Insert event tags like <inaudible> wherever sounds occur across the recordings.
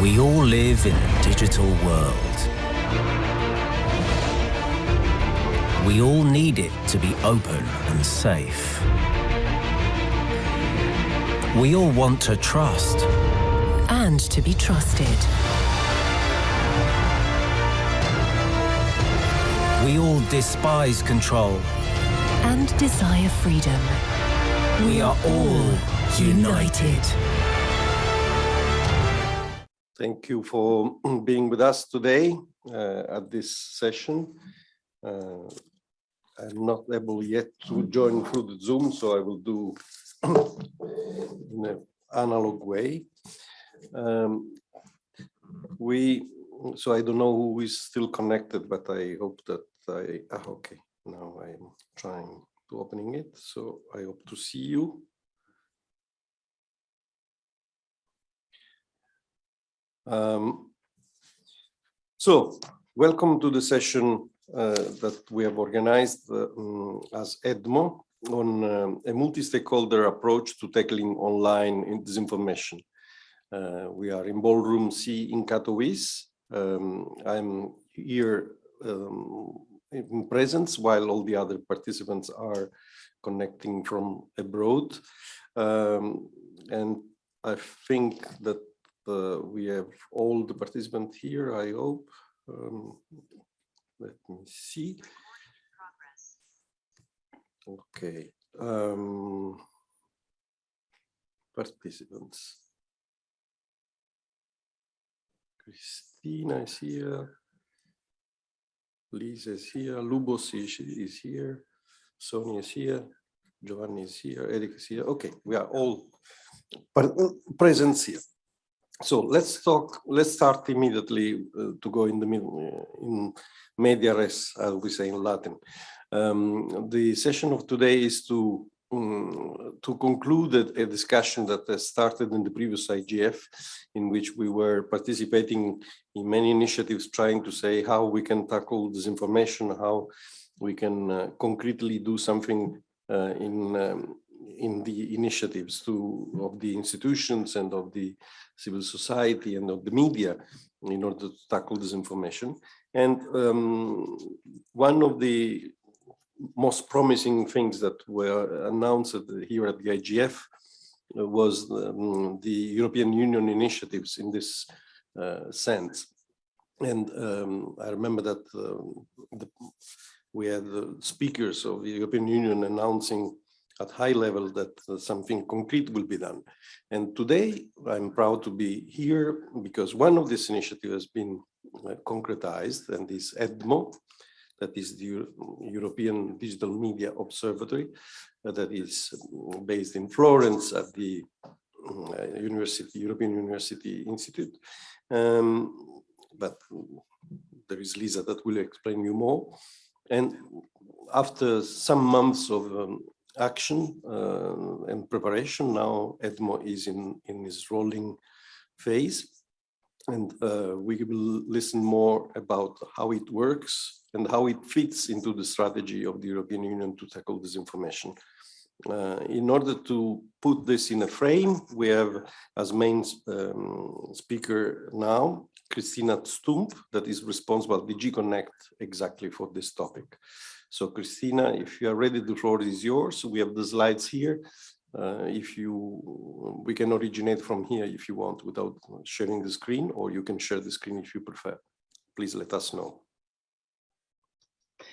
We all live in a digital world. We all need it to be open and safe. We all want to trust. And to be trusted. We all despise control. And desire freedom. We are all united. Thank you for <clears throat> being with us today uh, at this session. Uh, I'm not able yet to join through the Zoom, so I will do <clears throat> in an analog way. Um, we, so I don't know who is still connected, but I hope that I, ah, okay, now I'm trying to opening it, so I hope to see you. Um, so, welcome to the session uh, that we have organized uh, um, as EDMO on um, a multi-stakeholder approach to tackling online disinformation. Uh, we are in Ballroom C in Katowice. Um, I'm here um, in presence while all the other participants are connecting from abroad. Um, and I think that uh, we have all the participants here, I hope. Um, let me see. Okay. Um, participants. Krisztina is here. Lisa is here. Lubos is, here. Sonia is here. Giovanni is here. Eric is here. Okay, we are all present here. So let's talk, let's start immediately uh, to go in the middle, uh, in media res, as we say in Latin. Um, the session of today is to um, to conclude a, discussion that has started in the previous IGF, in which we were participating in many initiatives trying to say how we can tackle disinformation, how we can uh, concretely do something uh, in um, in the initiatives to of the institutions and of the civil society and of the media in order to tackle this information. And um, one of the most promising things that were announced here at the IGF was um, the European Union initiatives in this uh, sense. And um, I remember that uh, the, we had the speakers of the European Union announcing at high level that uh, something concrete will be done. And today I'm proud to be here because one of these initiatives has been uh, concretized and is EDMO, that is the European Digital Media Observatory, uh, that is uh, based in Florence at the uh, University, European University Institute. Um, but there is Lisa that will explain you more. And after some months of um, action uh, and preparation. Now EDMO is in, in its rolling phase and uh, we will listen more about how it works and how it fits into the strategy of the European Union to tackle disinformation. Uh, in order to put this in a frame, we have as main um, speaker now, Krisztina Stump, that is responsible, DG Connect, exactly for this topic. So Krisztina, if you are ready, the floor is yours. We have the slides here. Uh, if you, we can originate from here if you want without sharing the screen, or you can share the screen if you prefer. Please let us know.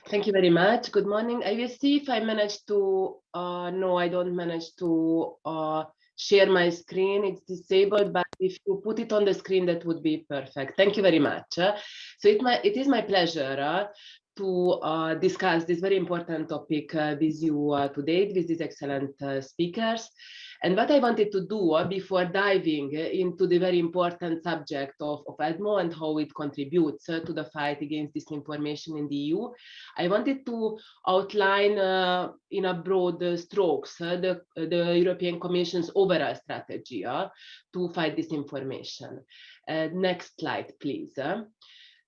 Thank you very much. Good morning. I will see if I manage to, uh, no, I don't manage to uh, share my screen. It's disabled, but if you put it on the screen, that would be perfect. Thank you very much. So it, my, it is my pleasure uh, to uh, discuss this very important topic uh, with you uh, today with these excellent uh, speakers. And what I wanted to do uh, before diving into the very important subject of, of EDMO and how it contributes uh, to the fight against disinformation in the EU, I wanted to outline in a broad strokes the, the European Commission's overall strategy to fight disinformation. next slide, please.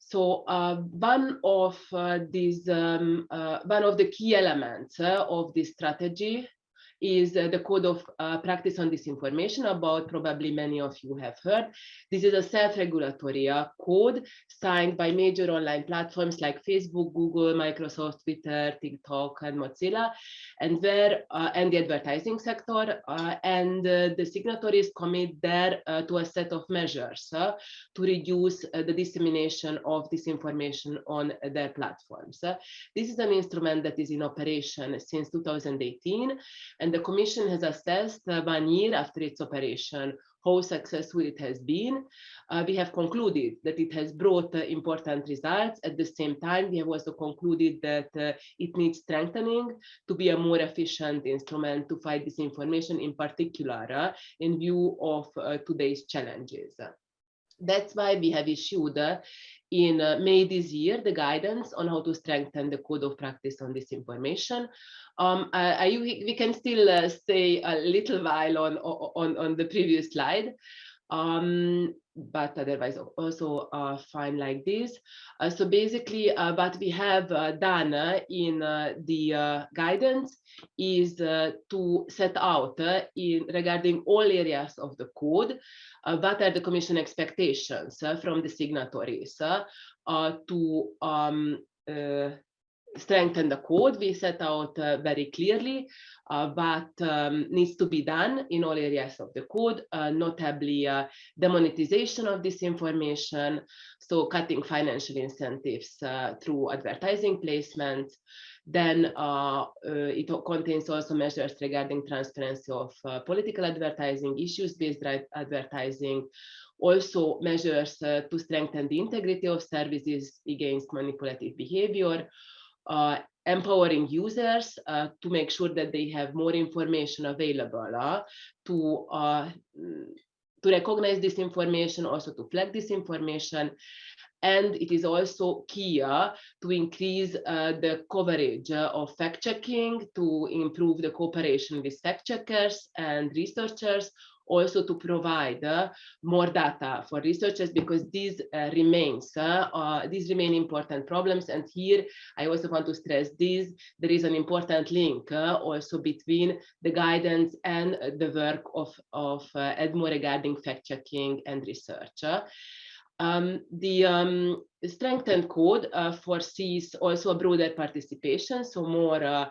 So uh, one of uh, these, um, uh, one of the key elements of this strategy is uh, the code of uh, practice on disinformation about probably many of you have heard. This is a self-regulatory uh, code signed by major online platforms like Facebook, Google, Microsoft, Twitter, TikTok, and Mozilla, and where and the advertising sector. And the signatories commit there to a set of measures to reduce the dissemination of disinformation on their platforms. this is an instrument that is in operation since 2018, and the Commission has assessed one year after its operation how successful it has been. Uh, we have concluded that it has brought uh, important results. At the same time, we have also concluded that uh, it needs strengthening to be a more efficient instrument to fight disinformation, in particular, uh, in view of uh, today's challenges. That's why we have issued uh, in uh, May this year the guidance on how to strengthen the code of practice on disinformation. Um, I, I, we can still uh, stay a little while on, on, on the previous slide. Um, but otherwise also uh, fine like this. Uh, so basically uh, what we have uh, done uh, in uh, the guidance is to set out in regarding all areas of the code, what are the commission expectations from the signatories to um, strengthen the code. We set out uh, very clearly uh, what um, needs to be done in all areas of the code, uh, notably uh, demonetization of disinformation, so cutting financial incentives uh, through advertising placements. Then uh, it contains also measures regarding transparency of political advertising, issues-based advertising, also measures to strengthen the integrity of services against manipulative behavior, empowering users uh, to make sure that they have more information available uh, to uh, to recognize this information, also to flag this information. And it is also key uh, to increase uh, the coverage of fact checking, to improve the cooperation with fact checkers and researchers, also to provide uh, more data for researchers because these uh, remains uh, uh, these remain important problems and here I also want to stress this there is an important link uh, also between the guidance and the work of of uh, EDMO regarding fact checking and research. Um, the um, strengthened code foresees also a broader participation, so more uh,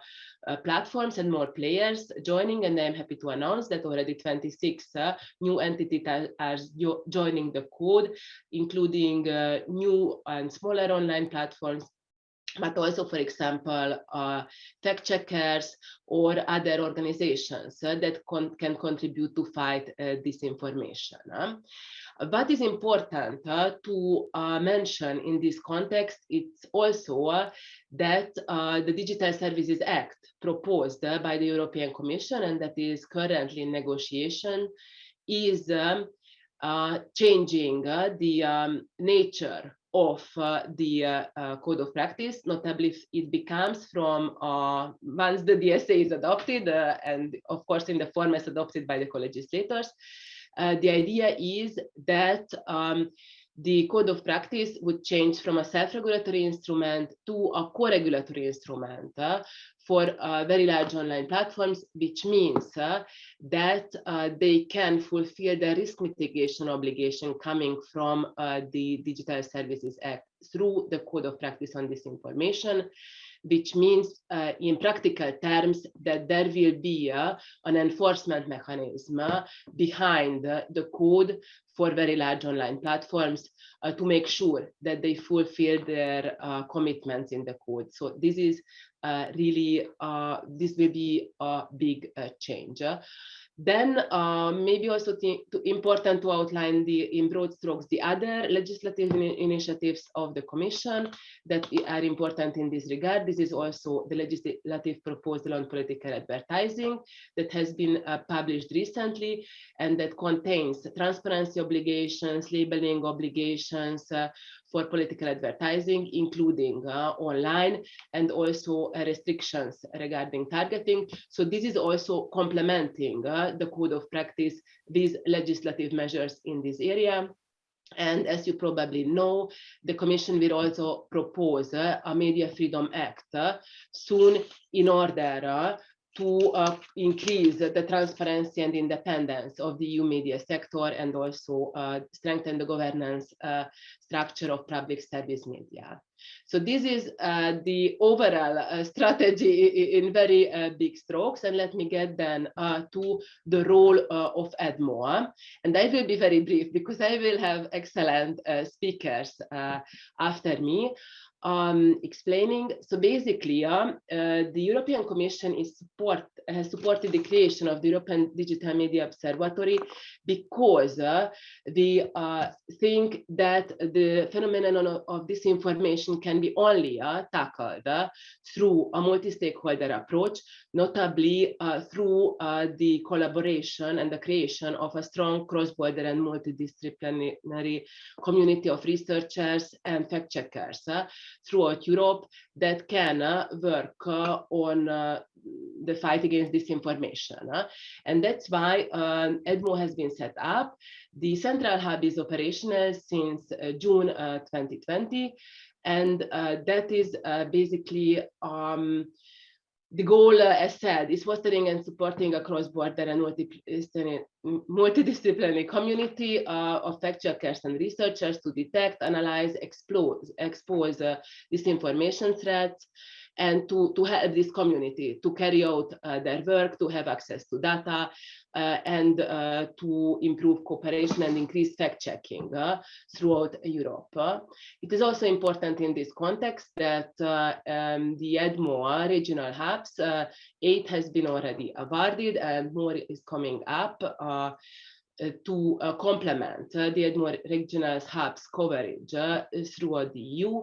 platforms and more players joining and I'm happy to announce that already 26 uh, new entities are, joining the code, including uh, new and smaller online platforms but also, for example, uh, fact checkers or other organizations uh, that con can contribute to fight uh, disinformation. What is important uh, to uh, mention in this context, it's also uh, that the Digital Services Act proposed by the European Commission and that is currently in negotiation is um, changing the um, nature of uh, the uh, uh, code of practice, notably if it becomes from once the DSA is adopted, and of course in the formats adopted by the co-legislators, uh, the idea is that um, the code of practice would change from a self-regulatory instrument to a co-regulatory instrument uh, for uh, very large online platforms, which means uh, that uh, they can fulfill the risk mitigation obligation coming from uh, the Digital Services Act through the code of practice on disinformation which means uh, in practical terms that there will be uh, an enforcement mechanism uh, behind the code for very large online platforms uh, to make sure that they fulfill their uh, commitments in the code. So this is uh, really, this will be a big change. Then uh, maybe also important to outline the in broad strokes the other legislative in initiatives of the Commission that are important in this regard. This is also the legislative proposal on political advertising that has been uh, published recently and that contains transparency obligations, labeling obligations, uh, for political advertising, including uh, online and also uh, restrictions regarding targeting. So this is also complementing uh, the code of practice these legislative measures in this area. And as you probably know, the Commission will also propose uh, a Media Freedom Act uh, soon in order uh, to uh, increase the transparency and independence of the EU media sector and also uh, strengthen the governance uh, structure of public service media. So this is uh, the overall uh, strategy in very uh, big strokes. And let me get then to the role of EDMO. And I will be very brief because I will have excellent speakers after me um, explaining. So basically, uh, uh, the European Commission is support has supported the creation of the European Digital Media Observatory because uh, we uh, think that the phenomenon of disinformation can be only uh, tackled uh, through a multi-stakeholder approach, notably through the collaboration and the creation of a strong cross-border and multidisciplinary community of researchers and fact-checkers throughout Europe that can uh, work uh, on uh, the fight against disinformation. And that's why um, EDMO has been set up. The central hub is operational since June 2020. And that is basically um, the goal, uh, as said, is fostering and supporting a cross-border and multidisciplinary community uh, of fact checkers and researchers to detect, analyze, expose, expose uh, disinformation threats, and to, to help this community to carry out uh, their work, to have access to data, uh, and uh, to improve cooperation and increase fact-checking uh, throughout Europe. It is also important in this context that uh, um, the EDMO regional hubs, uh, eight has been already awarded and more is coming up to uh, complement uh, the EDMO regional hubs coverage uh, throughout the EU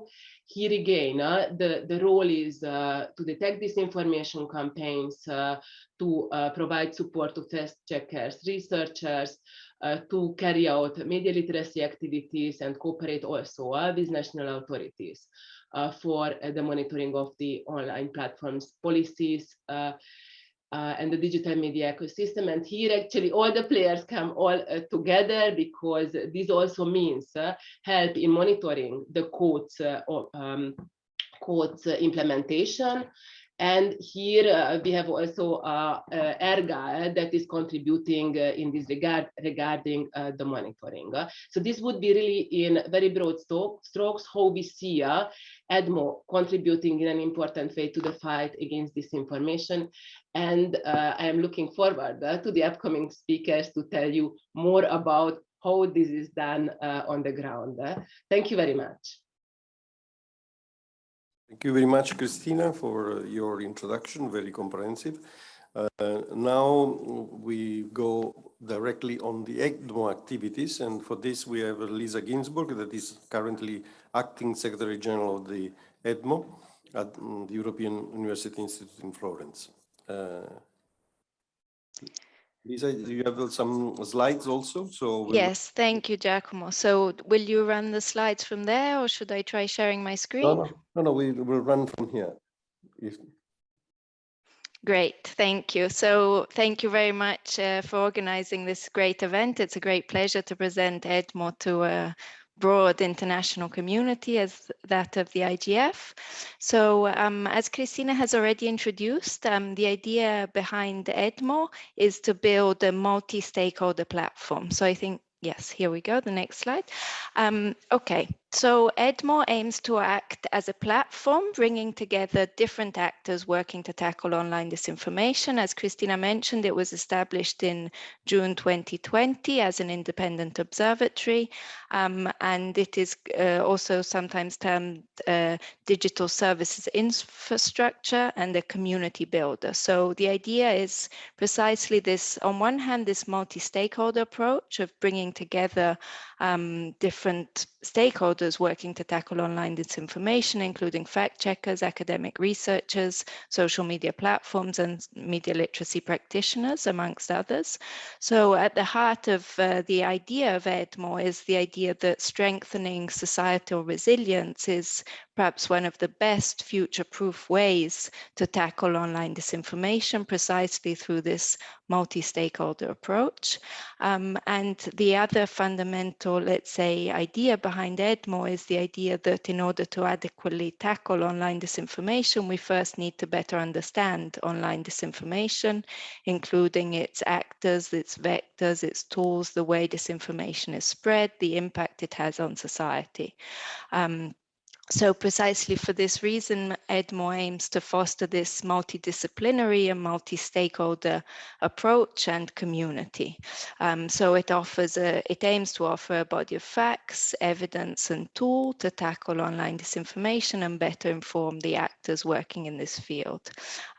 here again, uh, the, the role is uh, to detect disinformation campaigns, uh, to uh, provide support to test checkers, researchers, uh, to carry out media literacy activities and cooperate also uh, with national authorities for the monitoring of the online platforms policies, uh, and the digital media ecosystem. And here actually all the players come all uh, together because this also means uh, help in monitoring the codes, uh, um, codes implementation and here uh, we have also uh, uh, ERGA that is contributing uh, in this regard regarding uh, the monitoring. so this would be really in very broad strokes how we see uh, EDMO contributing in an important way to the fight against disinformation. And I am looking forward to the upcoming speakers to tell you more about how this is done on the ground. Thank you very much. Thank you very much, Krisztina, for your introduction, very comprehensive. Uh, now we go directly on the EDMO activities, and for this we have Lisa Ginsborg, that is currently acting Secretary General of the EDMO at um, the European University Institute in Florence. Uh, Lisa, do you have some slides also? So we'll... Yes, thank you, Giacomo. So will you run the slides from there or should I try sharing my screen? No, no, no, no we will run from here. If... Great, thank you. So thank you very much uh, for organizing this great event. It's a great pleasure to present EDMO to uh, broad international community as that of the IGF. So um, as Krisztina has already introduced, um, the idea behind EDMO is to build a multi-stakeholder platform. So I think, yes, here we go, the next slide. Um, okay, so EDMO aims to act as a platform, bringing together different actors working to tackle online disinformation. As Krisztina mentioned, it was established in June 2020 as an independent observatory, um, and it is uh, also sometimes termed uh, digital services infrastructure and a community builder. So the idea is precisely this, on one hand, this multi-stakeholder approach of bringing together um, different stakeholders working to tackle online disinformation, including fact checkers, academic researchers, social media platforms, and media literacy practitioners, amongst others. So at the heart of uh, the idea of EDMO is the idea that strengthening societal resilience is perhaps one of the best future-proof ways to tackle online disinformation precisely through this multi-stakeholder approach. Um, and the other fundamental, let's say, idea behind EDMO is the idea that in order to adequately tackle online disinformation, we first need to better understand online disinformation, including its actors, its vectors, its tools, the way disinformation is spread, the impact it has on society. Um, so precisely for this reason, EDMO aims to foster this multidisciplinary and multi-stakeholder approach and community. Um, so it offers a, it aims to offer a body of facts, evidence and tool to tackle online disinformation and better inform the actors working in this field.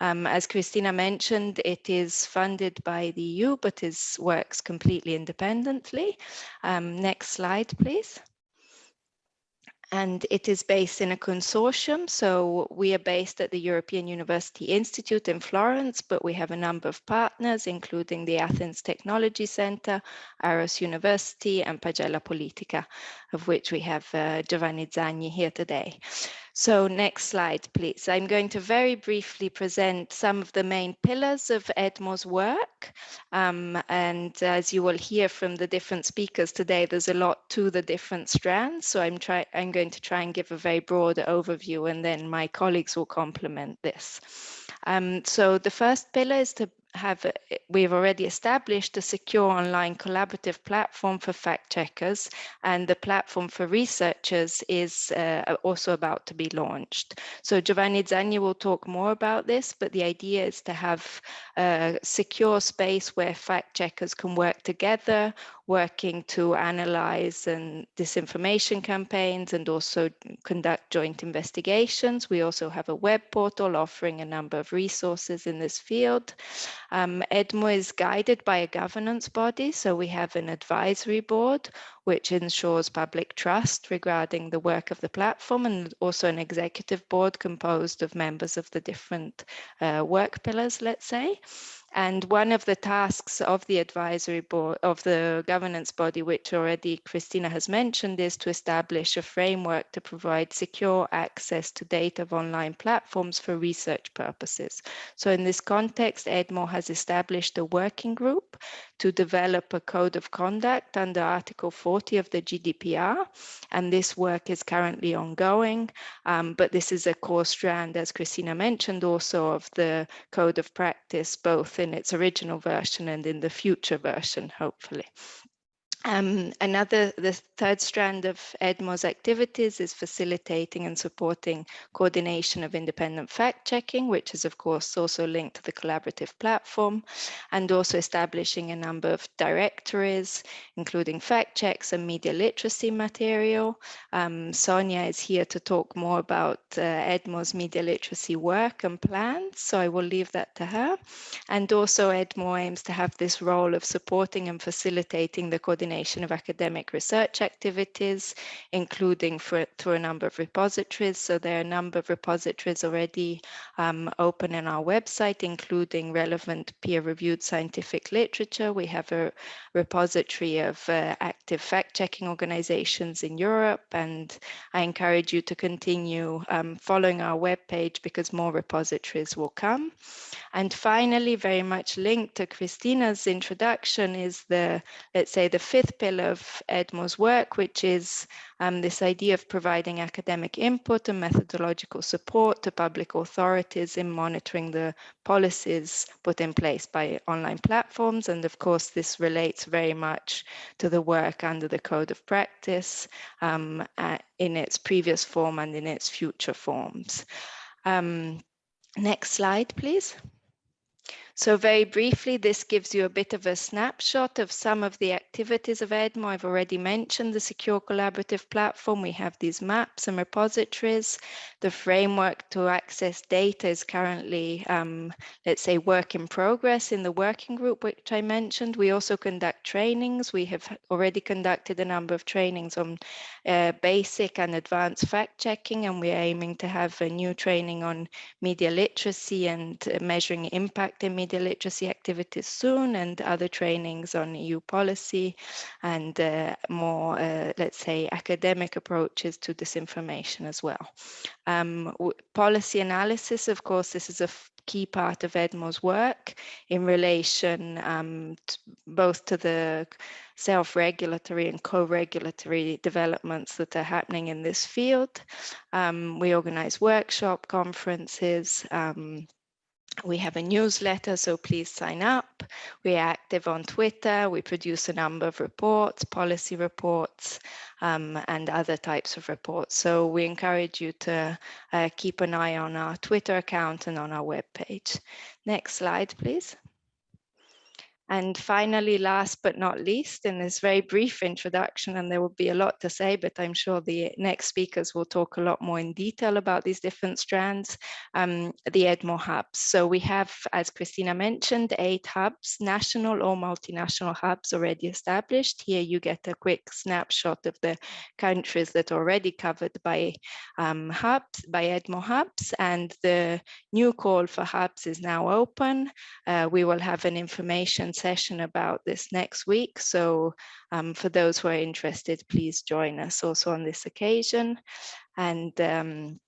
Um, as Krisztina mentioned, it is funded by the EU, but it works completely independently. Um, next slide, please and it is based in a consortium. So we are based at the European University Institute in Florence, but we have a number of partners, including the Athens Technology Center, Aarhus University, and Pagella Politica, of which we have uh, Giovanni Zagni here today. So next slide, please. I'm going to very briefly present some of the main pillars of EDMO's work. Um, and as you will hear from the different speakers today, there's a lot to the different strands. So I'm, try I'm going to try and give a very broad overview and then my colleagues will complement this. Um, so the first pillar is to have uh, we've already established a secure online collaborative platform for fact checkers and the platform for researchers is uh, uh, also about to be launched so giovanni zagni will talk more about this but the idea is to have a secure space where fact checkers can work together working to analyze and disinformation campaigns and also conduct joint investigations. We also have a web portal offering a number of resources in this field. Um, EDMO is guided by a governance body, so we have an advisory board which ensures public trust regarding the work of the platform and also an executive board composed of members of the different uh, work pillars, let's say. And one of the tasks of the advisory board of the governance body, which already Krisztina has mentioned, is to establish a framework to provide secure access to data of online platforms for research purposes. So in this context, EDMO has established a working group to develop a code of conduct under Article 40 of the GDPR. And this work is currently ongoing, um, but this is a core strand, as Krisztina mentioned, also of the code of practice, both in its original version and in the future version, hopefully. Um, another, the third strand of EDMO's activities is facilitating and supporting coordination of independent fact checking, which is of course also linked to the collaborative platform, and also establishing a number of directories, including fact checks and media literacy material. Um, Sonia is here to talk more about uh, EDMO's media literacy work and plans, so I will leave that to her. And also EDMO aims to have this role of supporting and facilitating the coordination of academic research activities, including for, through a number of repositories. So there are a number of repositories already um, open in our website, including relevant peer-reviewed scientific literature. We have a repository of uh, active fact-checking organizations in Europe, and I encourage you to continue um, following our webpage because more repositories will come. And finally, very much linked to Krisztina's introduction is the, let's say, the fifth fifth pillar of EDMO's work, which is um, this idea of providing academic input and methodological support to public authorities in monitoring the policies put in place by online platforms. And of course, this relates very much to the work under the Code of Practice um, in its previous form and in its future forms. Um, next slide, please. So very briefly, this gives you a bit of a snapshot of some of the activities of EDMO. I've already mentioned the secure collaborative platform. We have these maps and repositories. The framework to access data is currently, um, let's say, work in progress in the working group, which I mentioned. We also conduct trainings. We have already conducted a number of trainings on uh, basic and advanced fact checking, and we're aiming to have a new training on media literacy and uh, measuring impact in media media literacy activities soon and other trainings on EU policy and uh, more, uh, let's say, academic approaches to disinformation as well. Um, policy analysis, of course, this is a key part of EDMO's work in relation um, both to the self-regulatory and co-regulatory developments that are happening in this field. Um, we organize workshop conferences, um, we have a newsletter, so please sign up. We're active on Twitter. We produce a number of reports, policy reports, um, and other types of reports. So we encourage you to uh, keep an eye on our Twitter account and on our webpage. Next slide, please. And finally, last but not least, in this very brief introduction, and there will be a lot to say, but I'm sure the next speakers will talk a lot more in detail about these different strands, um, the EDMO hubs. So we have, as Krisztina mentioned, eight hubs, national or multinational hubs already established. Here you get a quick snapshot of the countries that are already covered by um, hubs, by EDMO hubs, and the new call for hubs is now open. Uh, we will have an information session about this next week. So um, for those who are interested, please join us also on this occasion. And um,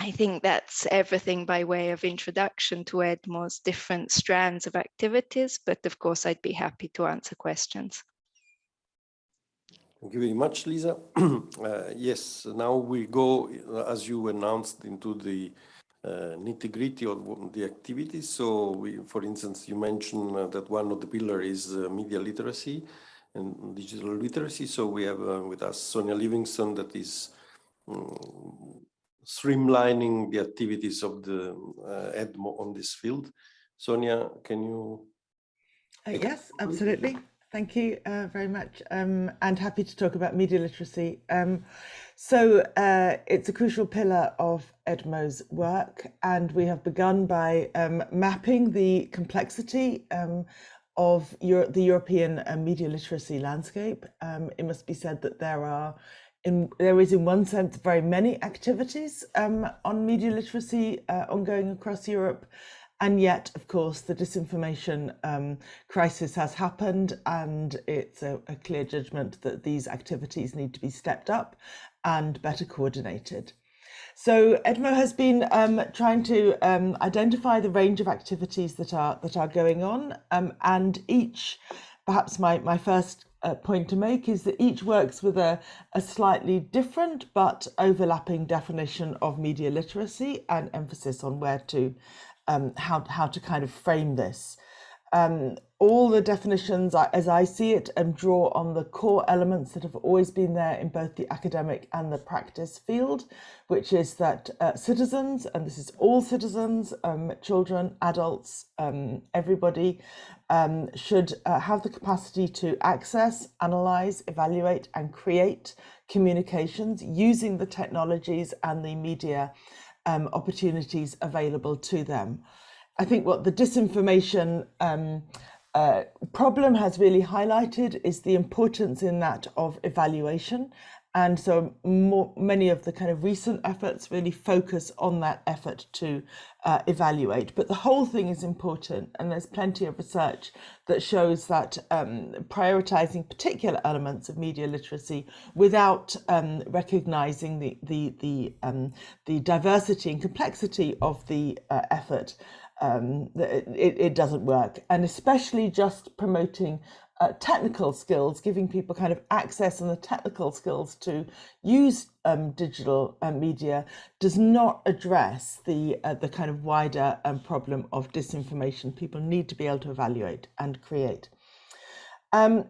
I think that's everything by way of introduction to EDMO's different strands of activities, but of course I'd be happy to answer questions. Thank you very much, Lisa. <clears throat> uh, yes, now we go, as you announced, into the uh, nitty-gritty of the activities. So, we, for instance, you mentioned uh, that one of the pillars is uh, media literacy and digital literacy. So we have uh, with us Sonia Livingstone that is um, streamlining the activities of the uh, EDMO on this field. Sonia, can you? Uh, yes, absolutely. Thank you uh, very much um, and happy to talk about media literacy. Um, so uh, it's a crucial pillar of EDMO's work and we have begun by um, mapping the complexity um, of Euro the European uh, media literacy landscape. Um, it must be said that there are in, there is in one sense very many activities um, on media literacy uh, ongoing across Europe and yet, of course, the disinformation um, crisis has happened, and it's a, a, clear judgment that these activities need to be stepped up and better coordinated. So EDMO has been um, trying to um, identify the range of activities that are that are going on, um, and each, perhaps my my first uh, point to make is that each works with a, a slightly different but overlapping definition of media literacy and emphasis on where to um, how, how to kind of frame this. Um, all the definitions, as I see it, um, draw on the core elements that have always been there in both the academic and the practice field, which is that uh, citizens, and this is all citizens, um, children, adults, um, everybody, um, should uh, have the capacity to access, analyze, evaluate, and create communications using the technologies and the media um, opportunities available to them. I think what the disinformation um, uh, problem has really highlighted is the importance in that of evaluation and so more, many of the kind of recent efforts really focus on that effort to uh, evaluate. But the whole thing is important. And there's plenty of research that shows that um, prioritizing particular elements of media literacy without um, recognizing the, the, the, um, the diversity and complexity of the uh, effort um, it, it doesn't work. And especially just promoting uh, technical skills, giving people kind of access and the technical skills to use um, digital uh, media does not address the uh, the kind of wider um, problem of disinformation. People need to be able to evaluate and create. Um,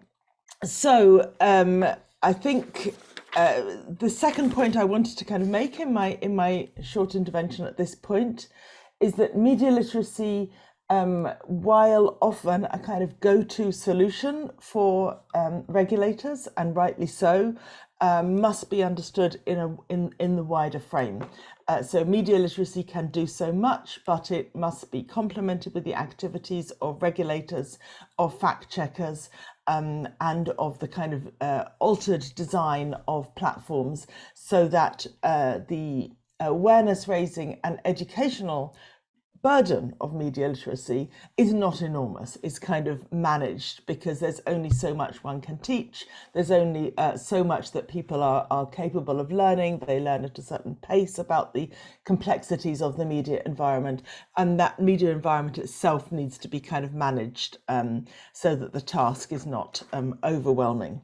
so um, I think uh, the second point I wanted to kind of make in my in my short intervention at this point is that media literacy um, while often a kind of go-to solution for um, regulators, and rightly so, um, must be understood in a in in the wider frame. Uh, so media literacy can do so much, but it must be complemented with the activities of regulators, of fact checkers, um, and of the kind of uh, altered design of platforms, so that uh, the awareness raising and educational burden of media literacy is not enormous. It's kind of managed because there's only so much one can teach. There's only uh, so much that people are, are capable of learning. They learn at a certain pace about the complexities of the media environment. And that media environment itself needs to be kind of managed um, so that the task is not um, overwhelming.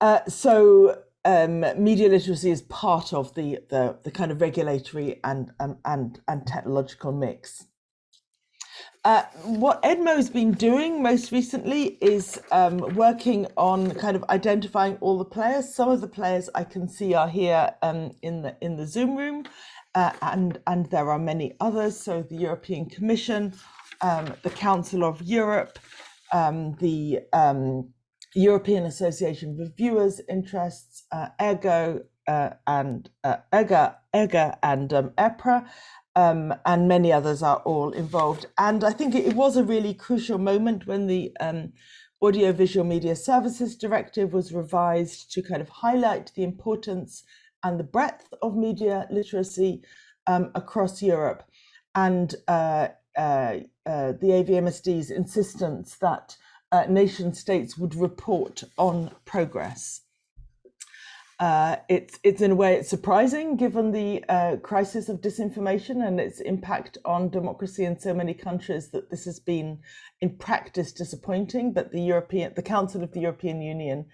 Uh, so um, media literacy is part of the, the, the kind of regulatory and, um, and, and technological mix. Uh, what Edmo has been doing most recently is um, working on kind of identifying all the players. Some of the players I can see are here um, in the in the Zoom room, uh, and and there are many others. So the European Commission, um, the Council of Europe, um, the um, European Association of Viewers Interests, uh, ERGO, uh, and uh, ERGA, ERGA and um, EPRA, um, and many others are all involved. And I think it, was a really crucial moment when the um, Audiovisual Media Services Directive was revised to kind of highlight the importance and the breadth of media literacy um, across Europe. And uh, uh, uh, the AVMSD's insistence that uh, nation states would report on progress. Uh, it's, it's in a way it's surprising given the uh, crisis of disinformation and its impact on democracy in so many countries that this has been in practice disappointing. But the European, the Council of the European Union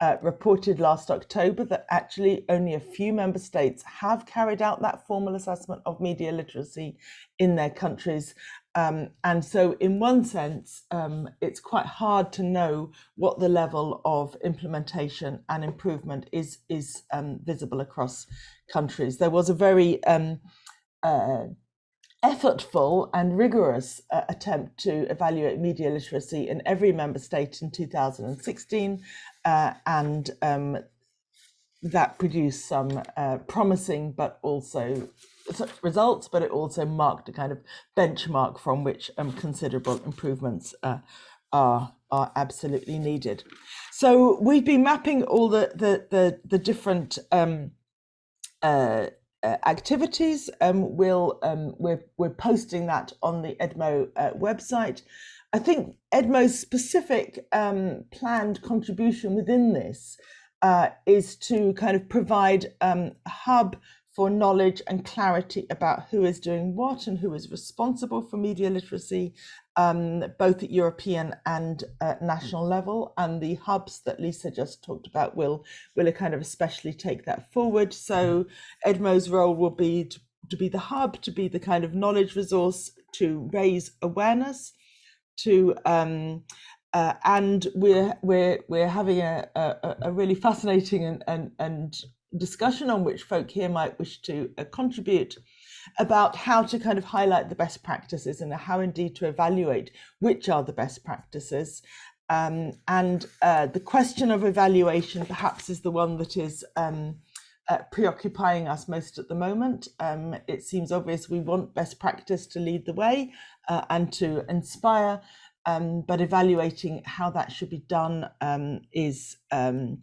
uh, reported last October that actually only a few member states have carried out that formal assessment of media literacy in their countries. Um, and so in one sense, um, it's quite hard to know what the level of implementation and improvement is, is um, visible across countries. There was a very um, uh, effortful and rigorous uh, attempt to evaluate media literacy in every member state in 2016 uh, and um, that produced some uh, promising but also results, but it also marked a kind of benchmark from which um, considerable improvements uh, are are absolutely needed. So we've been mapping all the the the, the different um, uh, activities. Um, we'll um, we're we're posting that on the Edmo uh, website. I think Edmo's specific um, planned contribution within this uh, is to kind of provide um, a hub for knowledge and clarity about who is doing what and who is responsible for media literacy, um, both at European and uh, national level. And the hubs that Lisa just talked about will, will kind of especially take that forward. So Edmo's role will be to, to be the hub, to be the kind of knowledge resource to raise awareness, to um, uh, and we're we're we're having a, a, a really fascinating and, and and discussion on which folk here might wish to uh, contribute about how to kind of highlight the best practices and how indeed to evaluate which are the best practices. Um, and uh, the question of evaluation perhaps is the one that is um, uh, preoccupying us most at the moment. Um, it seems obvious we want best practice to lead the way uh, and to inspire, um, but evaluating how that should be done um, is um,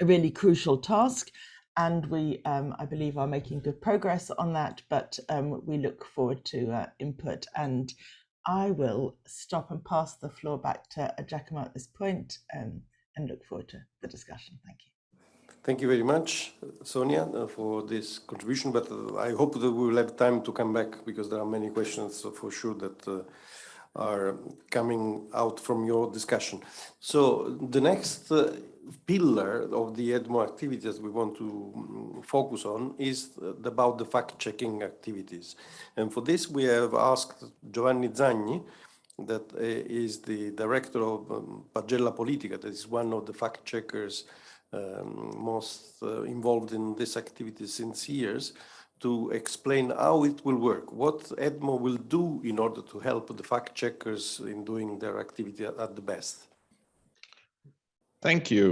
a really crucial task and we, um, I believe, are making good progress on that, but um, we look forward to uh, input. And I will stop and pass the floor back to Giacomo at this point um, and look forward to the discussion. Thank you. Thank you very much, Sonia, uh, for this contribution, but uh, I hope that we will have time to come back because there are many questions for sure that uh, are coming out from your discussion. So the next uh, pillar of the EDMO activities we want to mm, focus on is about the fact-checking activities. And for this, we have asked Giovanni Zagni, that uh, is the director of um, Pagella Politica, that is one of the fact-checkers um, most uh, involved in this activity since years, to explain how it will work, what EDMO will do in order to help the fact-checkers in doing their activity at the best. Thank you.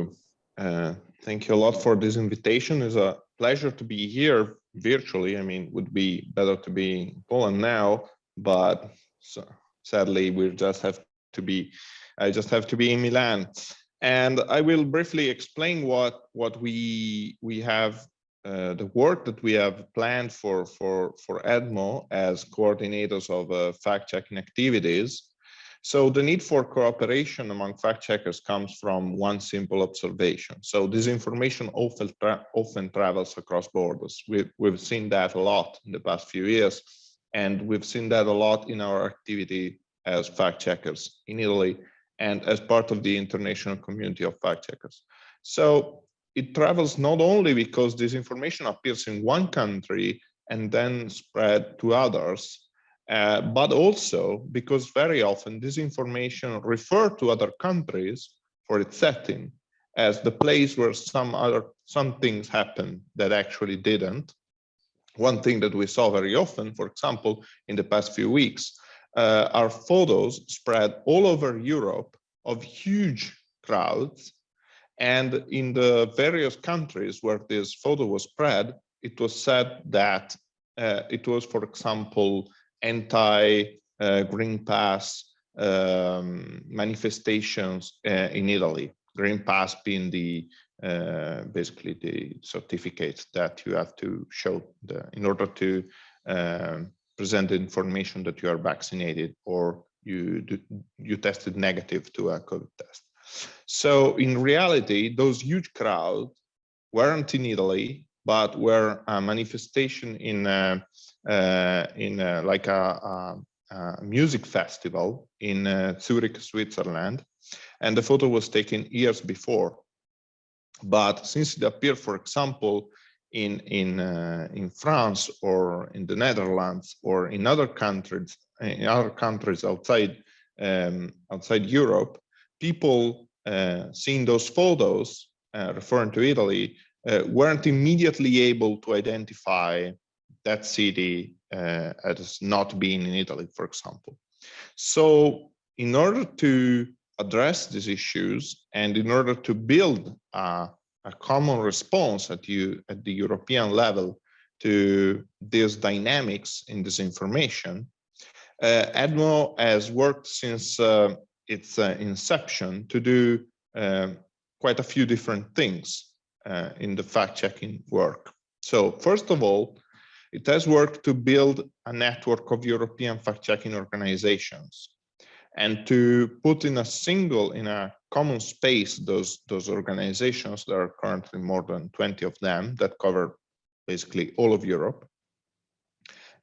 Uh, thank you a lot for this invitation. It's a pleasure to be here virtually. I mean, would be better to be in Poland now, but so, sadly, we just have to be, I just have to be in Milan. And I will briefly explain what what we we have uh, the work that we have planned for for for EDMO as coordinators of uh, fact-checking activities. So the need for cooperation among fact checkers comes from one simple observation. So disinformation often tra often travels across borders. We've we've seen that a lot in the past few years, and we've seen that a lot in our activity as fact checkers in Italy and as part of the international community of fact checkers. So it travels not only because this information appears in one country and then spread to others, uh, but also because very often this information refer to other countries for its setting as the place where some other some things happen that actually didn't. One thing that we saw very often, for example, in the past few weeks, uh, are photos spread all over Europe of huge crowds and in the various countries where this photo was spread, it was said that uh, it was, for example, anti-Green uh, Pass um, manifestations uh, in Italy. Green Pass being the uh, basically the certificate that you have to show the, in order to um, present the information that you are vaccinated or you you tested negative to a COVID test. So in reality, those huge crowds weren't in Italy, but were a manifestation in a, uh, in a, like a, a, a, music festival in uh, Zurich, Switzerland, and the photo was taken years before. But since it appeared, for example, in in uh, in France or in the Netherlands or in other countries in other countries outside um, outside Europe, people uh, seeing those photos uh, referring to Italy uh, weren't immediately able to identify that city as not being in Italy, for example. So in order to address these issues and in order to build a, a common response at, you, at the European level to these dynamics in this information, uh, EDMO has worked since uh, its uh, inception to do um, quite a few different things uh, in the fact-checking work. So first of all, it has worked to build a network of European fact-checking organizations and to put in a single, in a common space, those, those organizations, there are currently more than 20 of them that cover basically all of Europe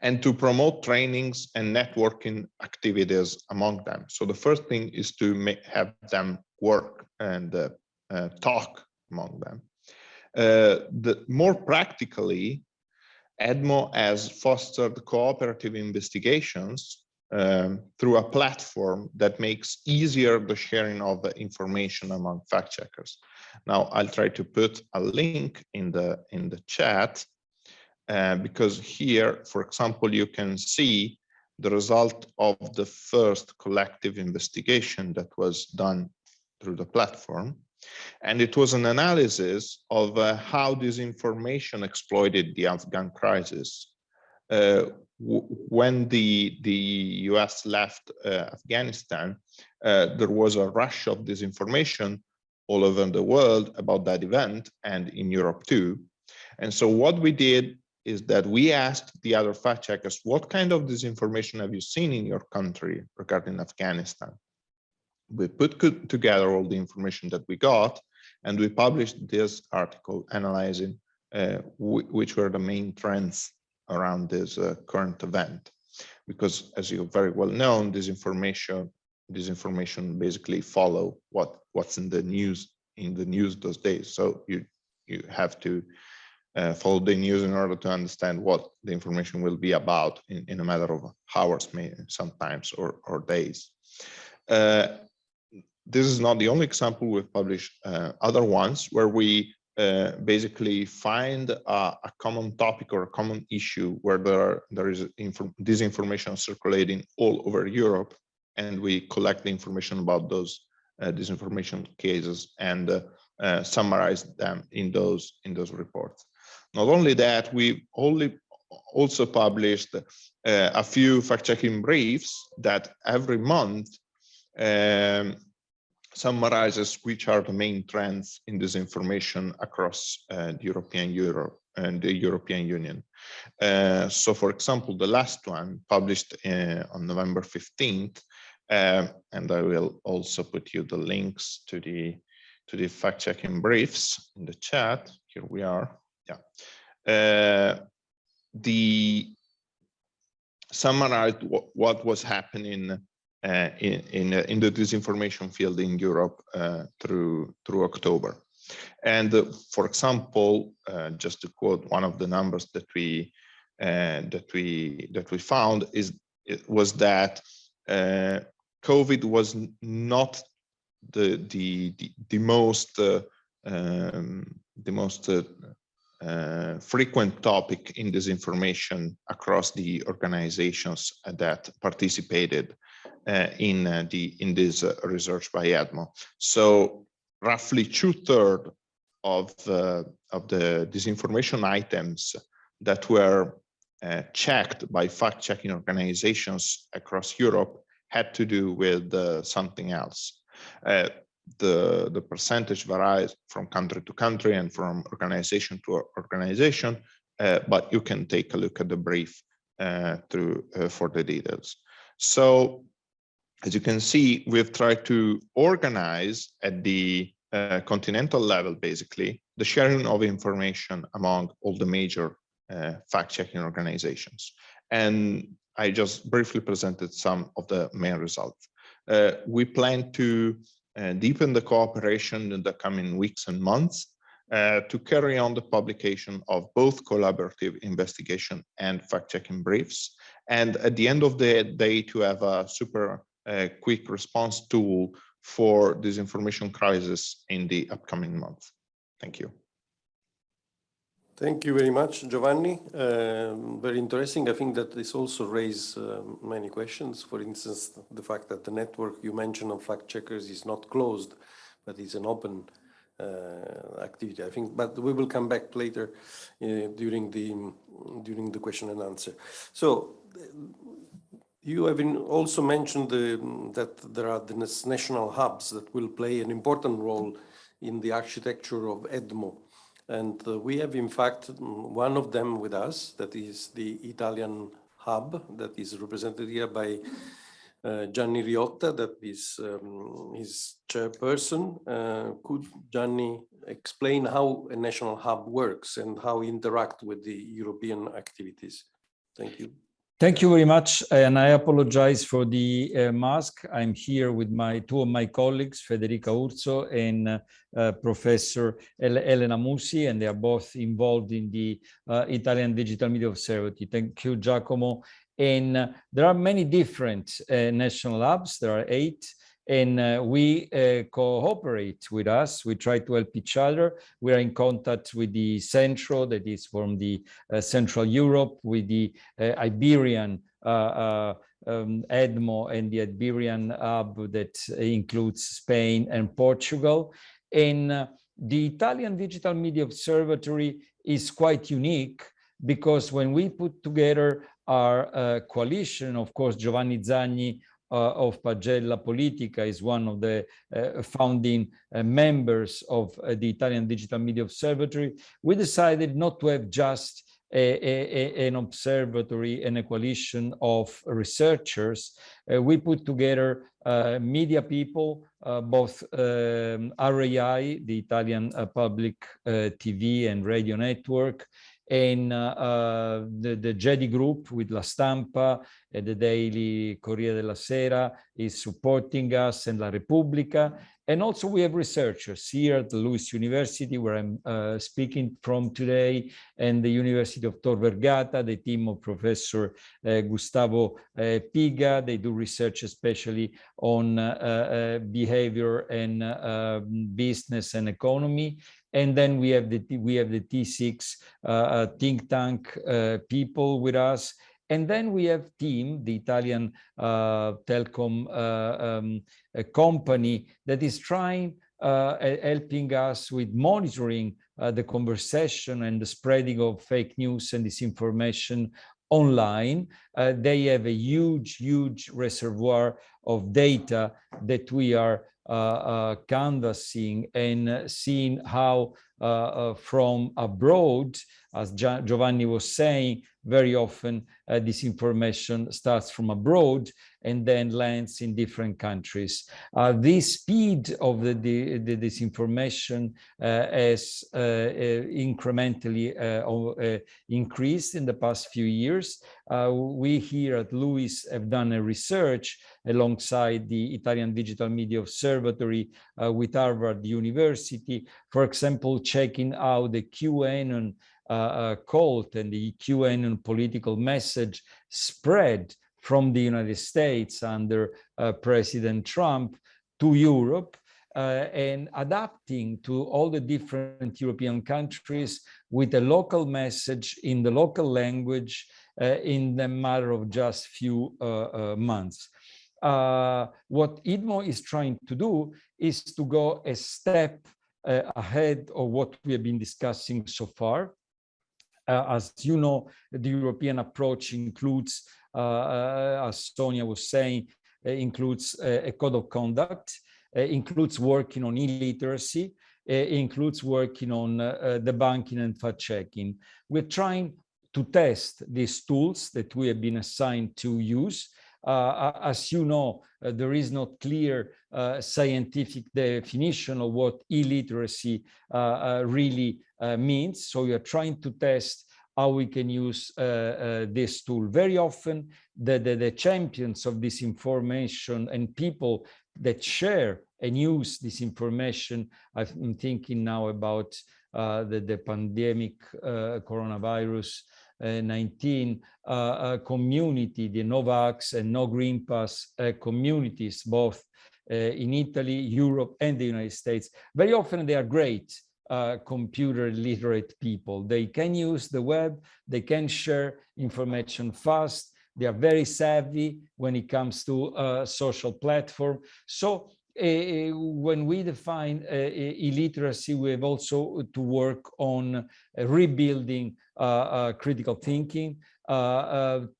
and to promote trainings and networking activities among them. So the first thing is to make, have them work and uh, uh, talk among them. Uh, the, more practically, EDMO has fostered cooperative investigations um, through a platform that makes easier the sharing of the information among fact checkers. Now I'll try to put a link in the in the chat uh, because here, for example, you can see the result of the first collective investigation that was done through the platform. And it was an analysis of uh, how this information exploited the Afghan crisis. Uh, when the, the US left uh, Afghanistan, uh, there was a rush of disinformation all over the world about that event and in Europe too. And so what we did is that we asked the other fact checkers, what kind of disinformation have you seen in your country regarding Afghanistan? We put together all the information that we got and we published this article analyzing uh, which were the main trends around this uh, current event. Because as you very well know, this information, this information basically follow what what's in the news in the news those days. So you you have to uh, follow the news in order to understand what the information will be about in, in a matter of hours, maybe sometimes, or, or days. Uh, this is not the only example we've published uh, other ones where we uh, basically find a, a, common topic or a common issue where there are, there is this information circulating all over Europe and we collect the information about those uh, disinformation cases and uh, uh, summarize them in those in those reports. Not only that, we only also published uh, a few fact-checking briefs that every month um, summarizes which are the main trends in this information across uh, the European Europe, and the European Union. Uh, so, for example, the last one published uh, on November 15th, uh, and I will also put you the links to the to the fact-checking briefs in the chat. Here we are. Yeah. The summarized what, was happening uh, in in, uh, in the disinformation field in Europe uh, through through October. And for example, just to quote one of the numbers that we that we that we found is was that COVID was not the the the, the most um, the most uh, frequent topic in disinformation across the organizations that participated uh, in uh, the in this uh, research by EDMO. So roughly two thirds of uh, of the disinformation items that were checked by fact checking organizations across Europe had to do with something else the, the percentage varies from country to country and from organization to organization, uh, but you can take a look at the brief uh, through uh, for the details. So as you can see, we've tried to organize at the uh, continental level, basically, the sharing of information among all the major uh, fact-checking organizations. And I just briefly presented some of the main results. Uh, we plan to deepen the cooperation in the coming weeks and months uh, to carry on the publication of both collaborative investigation and fact-checking briefs. And at the end of the day, to have a super uh, quick response tool for this information crisis in the upcoming month. Thank you. Thank you very much, Giovanni. Um, very interesting. I think that this also raises uh, many questions. For instance, the fact that the network you mentioned of fact checkers is not closed, but is an open uh, activity. I think, but we will come back later uh, during the during the question and answer. So. You have also mentioned the, that there are the national hubs that will play an important role in the architecture of EDMO. And uh, we have, in fact, one of them with us, that is the Italian hub that is represented here by uh, Gianni Riotta, that is um, his chairperson. Uh, could Gianni explain how a national hub works and how interact with the European activities? Thank you. Thank you very much, and I apologize for the uh, mask. I'm here with my two of my colleagues, Federica Urso and uh, Professor El Elena Musi, and they are both involved in the uh, Italian Digital Media Observatory. Thank you, Giacomo. And uh, there are many different uh, national labs. There are eight and uh, we uh, cooperate with us. We try to help each other. We are in contact with the Centro, that is from the uh, Central Europe, with the uh, Iberian uh, uh, um, EDMO and the Iberian hub that includes Spain and Portugal. And the Italian Digital Media Observatory is quite unique because when we put together our coalition, of course, Giovanni Zagni of Pagella Politica is one of the uh, founding uh, members of the Italian Digital Media Observatory, we decided not to have just a, a, an observatory and a coalition of researchers. Uh, we put together uh, media people, uh, both um, RAI, the Italian public TV and radio network, and uh, the, the GEDI group with La Stampa and the daily Corriere della Sera is supporting us and La Repubblica. And also we have researchers here at the LUISS University, where I'm uh, speaking from today, and the University of Tor Vergata, the team of Professor uh, Gustavo uh, Piga. They do research especially on uh, uh, behavior and um, business and economy. And then we have the we have the T6 uh, uh, think tank uh, people with us. And then we have TIM, the Italian uh, telecom uh, um, company that is trying, uh, helping us with monitoring the conversation and the spreading of fake news and disinformation online. they have a huge, huge reservoir of data that we are uh, uh, Uh, uh, canvassing and seeing how uh, from abroad, as Giovanni was saying, very often uh, this information starts from abroad and then lands in different countries. Uh, the speed of the, the, the disinformation uh, has uh, uh, incrementally uh, increased in the past few years. we here at LUISS have done a research alongside the Italian Digital Media Observatory with Harvard University, for example, checking out the QAnon cult and the QAnon political message spread from the United States under uh, President Trump to Europe uh, and adapting to all the different European countries with a local message in the local language uh, in the matter of just few uh, months. what IDMO is trying to do is to go a step ahead of what we have been discussing so far uh, Uh, as you know, the European approach includes, uh, uh, as Sonia was saying, uh, includes uh, a code of conduct, includes working on illiteracy, includes working on the banking and fact checking. We're trying to test these tools that we have been assigned to use. Uh, as you know, uh, there is not clear uh, scientific definition of what illiteracy really means. So we are trying to test how we can use this tool. Very often, the, the, the champions of this information and people that share and use this information, I'm thinking now about uh, the, the pandemic uh, coronavirus uh, 19 uh, uh, community, the Novax and No Green Pass communities, both in Italy, Europe, and the United States. Very often they are great uh, computer literate people. They can use the web, they can share information fast, they are very savvy when it comes to social platform. So Uh, uh, when we define uh, uh, illiteracy, we have also to work on uh, rebuilding critical thinking,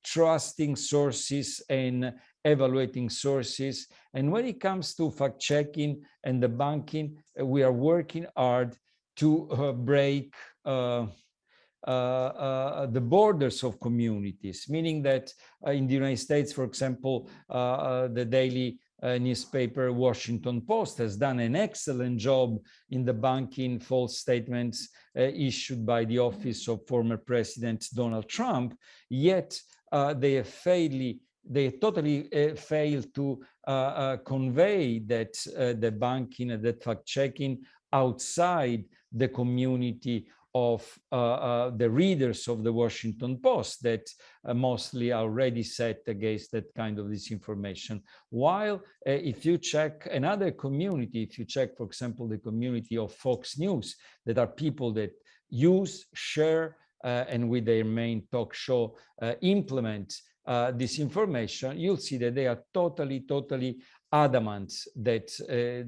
trusting sources and evaluating sources. And when it comes to fact checking and the banking, we are working hard to uh, break uh, uh, the borders of communities, meaning that in the United States, for example, the daily uh, newspaper Washington Post has done an excellent job in the banking false statements uh, issued by the office of former President Donald Trump, yet uh, they have they totally uh, failed to uh, uh, convey that the banking and that fact checking outside the community of uh, uh, the readers of the Washington Post that uh, mostly are already set against that kind of disinformation. While uh, if you check another community, if you check, for example, the community of Fox News, that are people that use, share, uh, and with their main talk show uh, implement information, you'll see that they are totally, totally adamant that uh,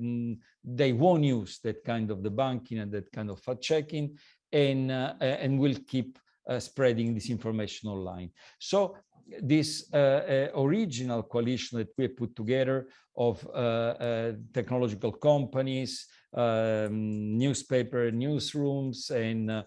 they won't use that kind of debunking and that kind of fact checking and, uh, and will keep uh, spreading this information online. So this uh, uh, original coalition that we put together of uh, technological companies, um, newspaper newsrooms and